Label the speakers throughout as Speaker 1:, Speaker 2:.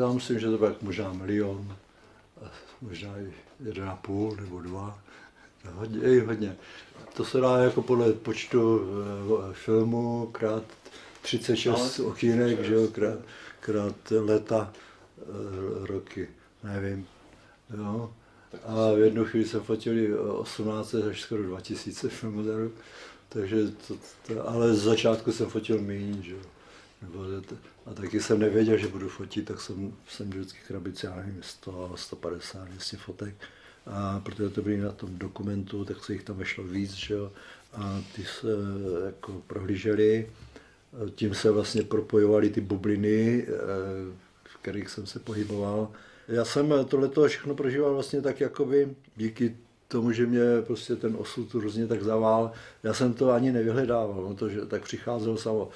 Speaker 1: já myslím, že to bude možná milion, možná i jeden a půl nebo dva. Hodně, i hodně. To se dá jako podle počtu eh, filmu krát 36 no, okýnek, že jo, krát, krát leta, eh, roky, nevím. Jo. A v jednu chvíli se fotili 18 až skoro 2000 filmů za rok, takže to, to, ale z začátku jsem fotil méně, že jo. A taky jsem nevěděl, že budu fotit, tak jsem, jsem vždycky krabici, já nevím, 100, 150, 200 fotek. A protože to byly na tom dokumentu, tak se jich tam vešlo víc, že jo. A ty se jako prohlíželi, tím se vlastně propojovaly ty bubliny, eh, v kterých jsem se pohyboval. Já jsem tohleto všechno prožíval vlastně tak jakoby díky tomu, že mě prostě ten osud různě tak zavál. Já jsem to ani nevyhledával, no to, že tak přicházelo samo.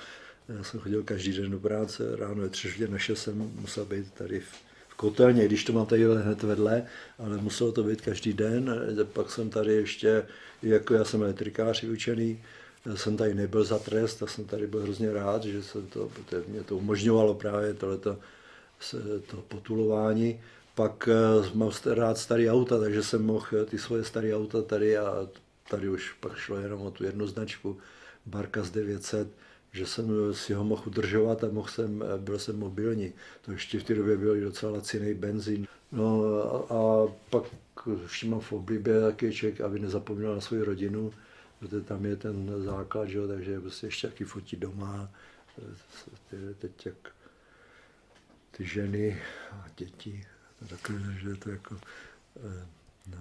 Speaker 1: Já jsem chodil každý den do práce, ráno je tři na šest jsem musel být tady v, v kotelně, když to mám tady hned vedle, ale muselo to být každý den. Pak jsem tady ještě, jako já jsem elektrikář učený, jsem tady nebyl za trest, tak jsem tady byl hrozně rád, že jsem to, mě to umožňovalo právě tohleto to potulování. Pak eh, mám rád starý auta, takže jsem mohl ty svoje staré auta tady a tady už pak šlo jenom o tu jednu značku, Barkas 900, že jsem si ho mohl udržovat a mohl jsem, byl jsem mobilní. To ještě v té době byl docela laciný benzín. No a, a pak všimám v oblibě taky člověk, aby nezapomněl na svou rodinu, protože tam je ten základ, že? takže prostě ještě taky fotí doma. Teď jak ty ženy a děti, takhle, že to jako, eh, no.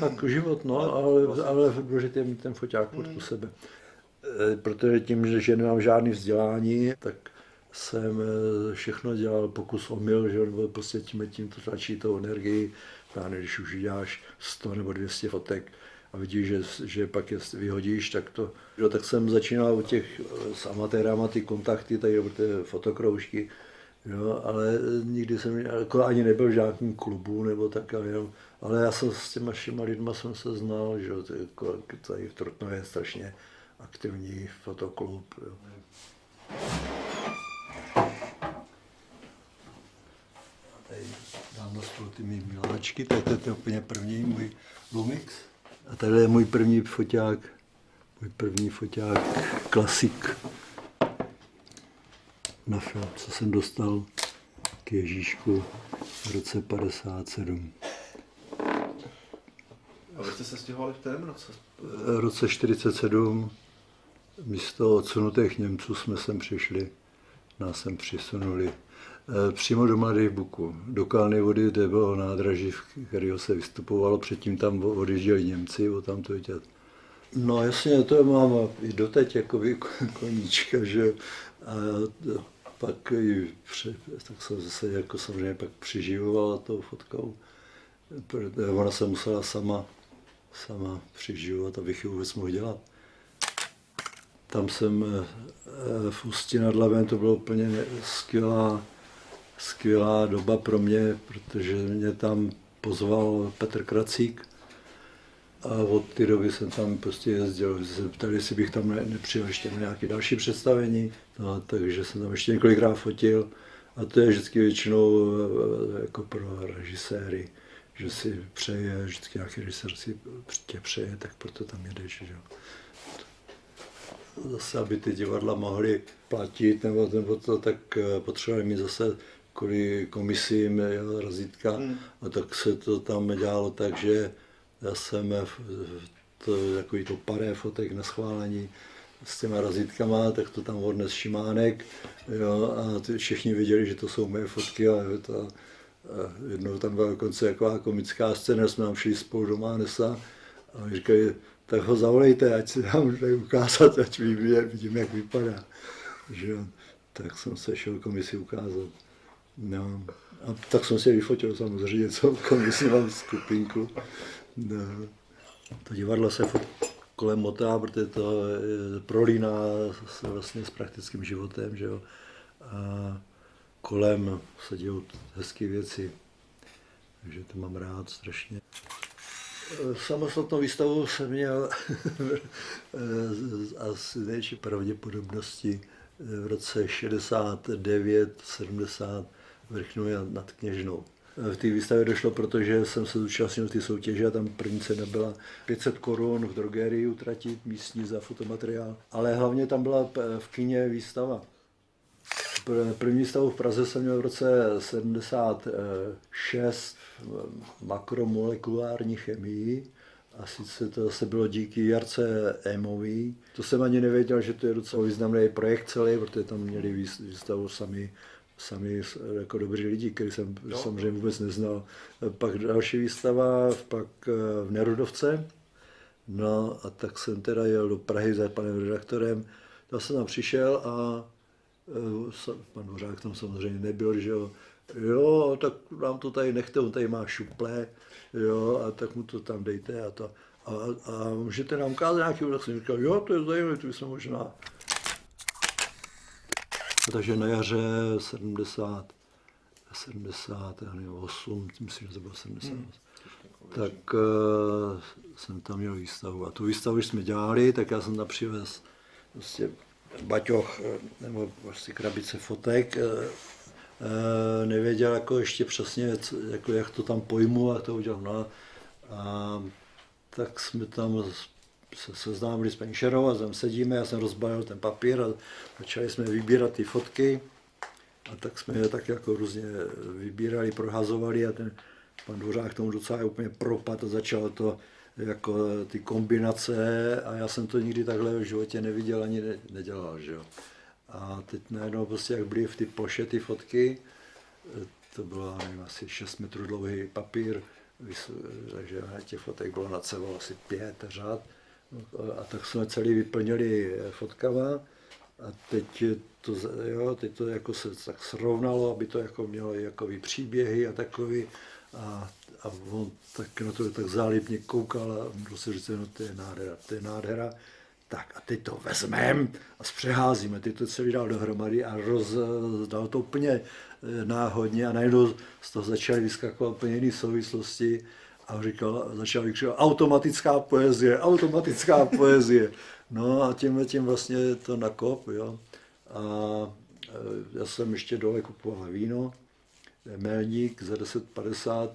Speaker 1: Tak život, no, ale, ale důležitý je mít ten foťák pod u sebe. Eh, protože tím, že nemám žádný vzdělání, tak jsem eh, všechno dělal pokus omyl, že nebo prostě tím, tím to tlačí tou energii, právě když už děláš 100 nebo 200 fotek a vidíš, že, že pak je vyhodíš, tak to, jo, tak jsem začínal u těch eh, s amatérama ty kontakty, tady ty fotokroužky, jo, ale nikdy jsem jako ani nebyl v žádném klubu nebo tak, ale, jenom, ale já jsem s těma všema lidma jsem se znal, že jo, jako, tady v Trutnově je strašně aktivní fotoklub. Jo. A tady dám na stůl ty mý miláčky, to je, to je úplně první můj Lumix. A tady je můj první foťák, můj první foťák, klasik na film, co jsem dostal k Ježíšku v roce 57.
Speaker 2: A vy jste se stěhovali v kterém roce?
Speaker 1: V roce 47 místo odsunutých Němců jsme sem přišli, nás sem přisunuli eh, přímo do Mladých Buku, do Kalny vody, kde bylo nádraží, v kterého se vystupovalo, předtím tam odjížděli Němci, o tam to vidět. No jasně, to mám i doteď jako koníčka, že a pak i při, tak jsem zase jako samozřejmě pak přiživovala tou fotkou. Ona se musela sama, sama přiživovat, abych ji vůbec mohl dělat. Tam jsem eh, v Ústí nad Labem, to bylo úplně skvělá, skvělá doba pro mě, protože mě tam pozval Petr Kracík a od té doby jsem tam prostě jezdil. Se ptali, jestli bych tam ne, nepřijel ještě na nějaké další představení, no, takže jsem tam ještě několikrát fotil a to je vždycky většinou eh, jako pro režiséry, že si přeje, vždycky nějaký režisér si tě přeje, tak proto tam jedeš. Že? Zase, aby ty divadla mohly platit, nebo, nebo to, tak eh, potřebovali mít zase kvůli komisím jo, razítka. Hmm. A tak se to tam dělalo tak, že já jsem to, takový to paré fotek na schválení s těma razítkama, tak to tam odnes Šimánek jo, a ty všichni věděli, že to jsou moje fotky a, to, a jednou tam byla dokonce taková komická scéna, jsme tam šli spolu do Mánesa a říkají, tak ho zavolejte, ať si dám tady ukázat, ať vidím, vidím jak vypadá. Že? Tak jsem se šel komisi ukázat. No. A tak jsem si vyfotil samozřejmě, co komisi mám skupinku. No. To divadlo se kolem motá, protože to prolíná se vlastně s praktickým životem, že jo. A kolem se dějou hezké věci. Takže to mám rád strašně. Samostatnou výstavu jsem měl asi největší pravděpodobnosti v roce 69, 70 vrchnu nad Kněžnou. V té výstavě došlo, protože jsem se zúčastnil ty soutěže a tam první cena byla 500 korun v drogerii utratit místní za fotomateriál. Ale hlavně tam byla v kině výstava. První výstavu v Praze jsem měl v roce 76 makromolekulární chemii. A sice to zase bylo díky Jarce Emový. To jsem ani nevěděl, že to je docela významný projekt celý, protože tam měli výstavu sami sami jako dobří lidi, který jsem no. samozřejmě vůbec neznal. Pak další výstava, pak eh, v Nerudovce. No a tak jsem teda jel do Prahy za panem redaktorem. Tam jsem tam přišel a eh, pan Hořák tam samozřejmě nebyl, že jo. Jo, tak nám to tady nechte, on tady má šuple, jo, a tak mu to tam dejte a to. A, a můžete nám ukázat nějaký, tak jsem říkal, jo, to je zajímavé, to jsme možná takže na jaře 70, 78, myslím, že to bylo 70, hmm. tak uh, jsem tam měl výstavu. A tu výstavu, když jsme dělali, tak já jsem tam přivez prostě baťoch eh, nebo prostě krabice fotek. Uh, nevěděl jako ještě přesně, jako jak to tam pojmu a to udělám. No, a tak jsme tam se seznámili s paní Šerou a tam sedíme, já jsem rozbalil ten papír a začali jsme vybírat ty fotky. A tak jsme je tak jako různě vybírali, prohazovali a ten pan Dvořák tomu docela úplně propad a začal to jako ty kombinace a já jsem to nikdy takhle v životě neviděl ani ne, nedělal, že jo. A teď najednou prostě jak byly v ty ploše ty fotky, to bylo nevím, asi 6 metrů dlouhý papír, takže těch fotek bylo na celou asi pět řád a tak jsme celý vyplnili fotkama a teď to, jo, teď to jako se tak srovnalo, aby to jako mělo jako příběhy a takový a, a on tak na to tak zálibně koukal a on si říct, no to je nádhera, to je nádhera. Tak a teď to vezmeme a zpřeházíme, teď to celý dal dohromady a roz, dal to úplně eh, náhodně a najednou z toho začaly vyskakovat úplně jiné souvislosti a říkal, začal vykřikovat automatická poezie, automatická poezie. No a tím tím vlastně to nakop, jo. A e, já jsem ještě dole kupoval víno, Melník za 10,50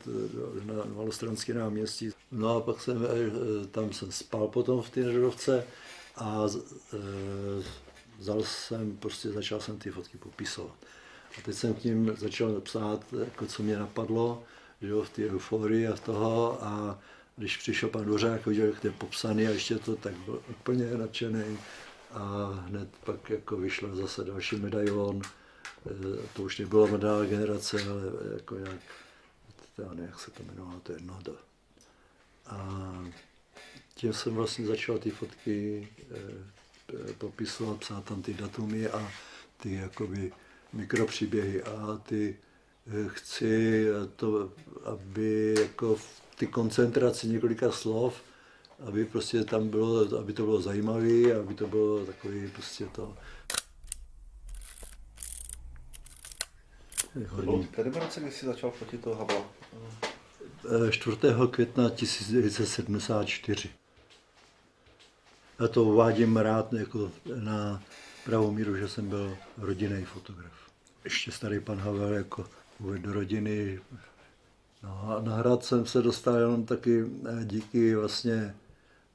Speaker 1: e, na Malostranské náměstí. No a pak jsem, e, tam jsem spal potom v té Nedovce a vzal jsem, prostě začal jsem ty fotky popisovat. A teď jsem k ním začal psát, jako co mě napadlo, že jo, v té euforii a toho a když přišel pan Dvořák, viděl, jak to je popsaný a ještě to, tak byl úplně nadšený a hned pak jako vyšla zase další medailon, to už nebyla mladá generace, ale jako jak, já nevím, jak se to jmenovalo, to je jedno. A tím jsem vlastně začal ty fotky e, popisovat, psát tam ty datumy a ty jakoby mikropříběhy a ty chci to, aby jako v ty koncentraci několika slov, aby prostě tam bylo, aby to bylo zajímavé, aby to bylo takový prostě to.
Speaker 2: Hodně. Který roce, kdy jsi začal fotit toho Habla?
Speaker 1: 4. května 1974. Já to uvádím rád jako na pravou míru, že jsem byl rodinný fotograf. Ještě starý pan Havel jako uvedl do rodiny. No a na hrad jsem se dostal jenom taky eh, díky vlastně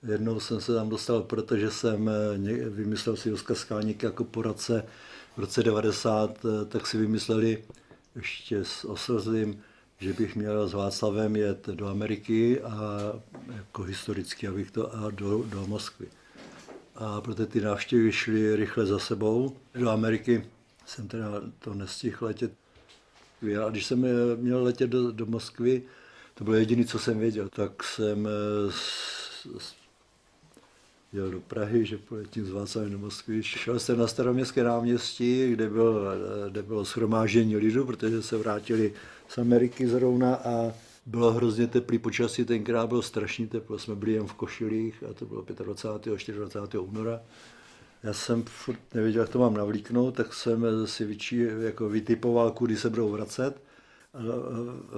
Speaker 1: Jednou jsem se tam dostal, protože jsem eh, vymyslel si Joska Skalník jako poradce v roce 90, eh, tak si vymysleli ještě s Oslzím, že bych měl s Václavem jet do Ameriky a jako historicky, abych to a do, do Moskvy. A proto ty návštěvy šly rychle za sebou. Do Ameriky jsem teda to nestihl letět a když jsem eh, měl letět do, do Moskvy, to bylo jediné, co jsem věděl, tak jsem eh, s, s, jel do Prahy, že poletím z Václavem do Moskvy. Šel jsem na staroměstské náměstí, kde, byl, kde bylo shromáždění lidu, protože se vrátili z Ameriky zrovna a bylo hrozně teplý počasí, tenkrát bylo strašně teplo, jsme byli jen v košilích a to bylo 25. 24. února já jsem furt nevěděl, jak to mám navlíknout, tak jsem si vyčí, jako vytipoval, kudy se budou vracet. A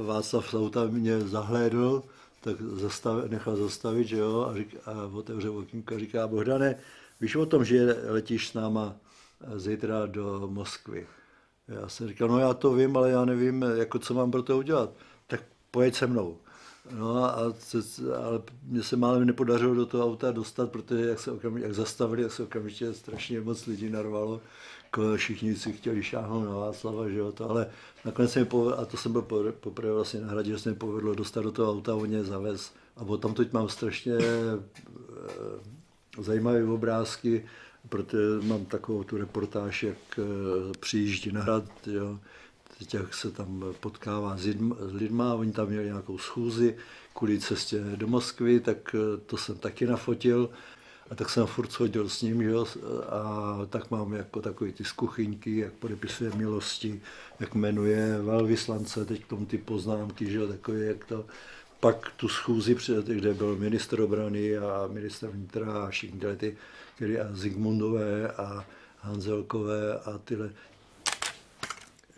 Speaker 1: Václav Sauta mě zahlédl, tak zastav, nechal zastavit, že jo, a, řík, a otevřel okýnko a říká, Bohdane, víš o tom, že letíš s náma zítra do Moskvy? Já jsem říkal, no já to vím, ale já nevím, jako co mám pro to udělat. Tak pojeď se mnou. No a ale mně se málem nepodařilo do toho auta dostat, protože jak se okamžitě, jak zastavili, jak se okamžitě strašně moc lidí narvalo. Všichni si chtěli šáhnout na Václava, že jo, to, ale nakonec se mi povedlo, a to jsem byl po- poprvé vlastně na hradě, že se mi povedlo dostat do toho auta, on mě zavez. A potom teď mám strašně eh, zajímavé obrázky, protože mám takovou tu reportáž, jak eh, přijíždí na hrad, jo, jak se tam potkává s lidma, oni tam měli nějakou schůzi kvůli cestě do Moskvy, tak eh, to jsem taky nafotil. A tak jsem furt chodil s ním, že jo, a tak mám jako takový ty z kuchyňky, jak podepisuje milosti, jak jmenuje velvyslance, teď k tomu ty poznámky, že jo, takový, jak to. Pak tu schůzi, kde byl ministr obrany a ministr vnitra a všichni tyhle ty, a Zigmundové a Hanzelkové a tyhle,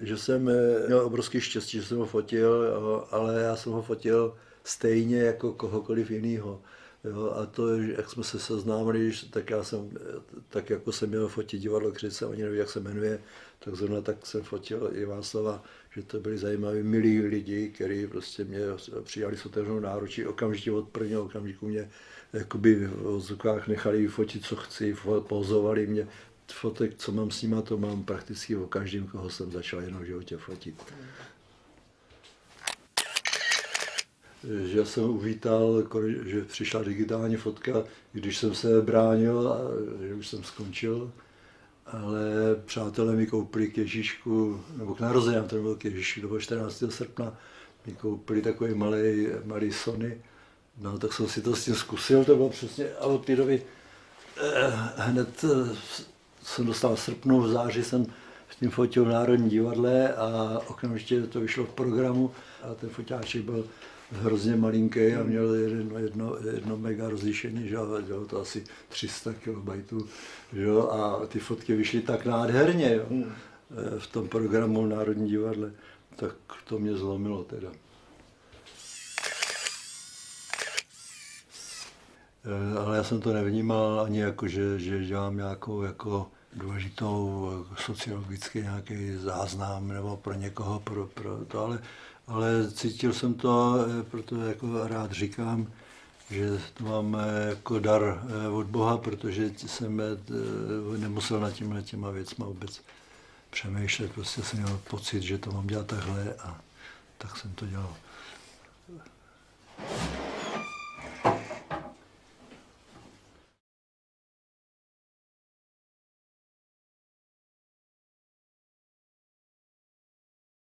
Speaker 1: že jsem eh, měl obrovský štěstí, že jsem ho fotil, jo, ale já jsem ho fotil stejně jako kohokoliv jiného. Jo, a to, jak jsme se seznámili, tak já jsem, eh, tak jako jsem měl fotit divadlo Křice, oni neví, jak se jmenuje, tak zrovna tak jsem fotil i Václava, že to byli zajímaví, milí lidi, kteří prostě mě přijali s otevřenou náručí, okamžitě od prvního okamžiku mě jakoby v zvukách nechali fotit, co chci, pozovali mě, fotek, co mám s nima, to mám prakticky o každém, koho jsem začal jenom v životě fotit. Že jsem uvítal, že přišla digitální fotka, když jsem se bránil a že už jsem skončil. Ale přátelé mi koupili k Ježíšku, nebo k narozeninám, to byl k Ježíšku, to bylo 14. srpna, mi koupili takový malý, malý Sony. No, tak jsem si to s tím zkusil, to bylo přesně, a od té doby eh, hned eh, jsem dostal v srpnu, v září jsem s tím fotil v Národní divadle a okamžitě to vyšlo v programu a ten fotáček byl hrozně malinký a měl jedno, jedno, jedno mega rozlišení, že bylo to asi 300 kilobajtů, že a ty fotky vyšly tak nádherně, jo, eh, v tom programu v Národní divadle, tak to mě zlomilo teda. Ale já jsem to nevnímal ani jako, že, že dělám nějakou jako důležitou eh, sociologický nějaký záznam nebo pro někoho, pro, pro to, ale, ale cítil jsem to, eh, proto jako rád říkám, že to mám eh, jako dar eh, od Boha, protože jsem eh, nemusel nad těma těma věcma vůbec přemýšlet, prostě jsem měl pocit, že to mám dělat takhle a tak jsem to dělal.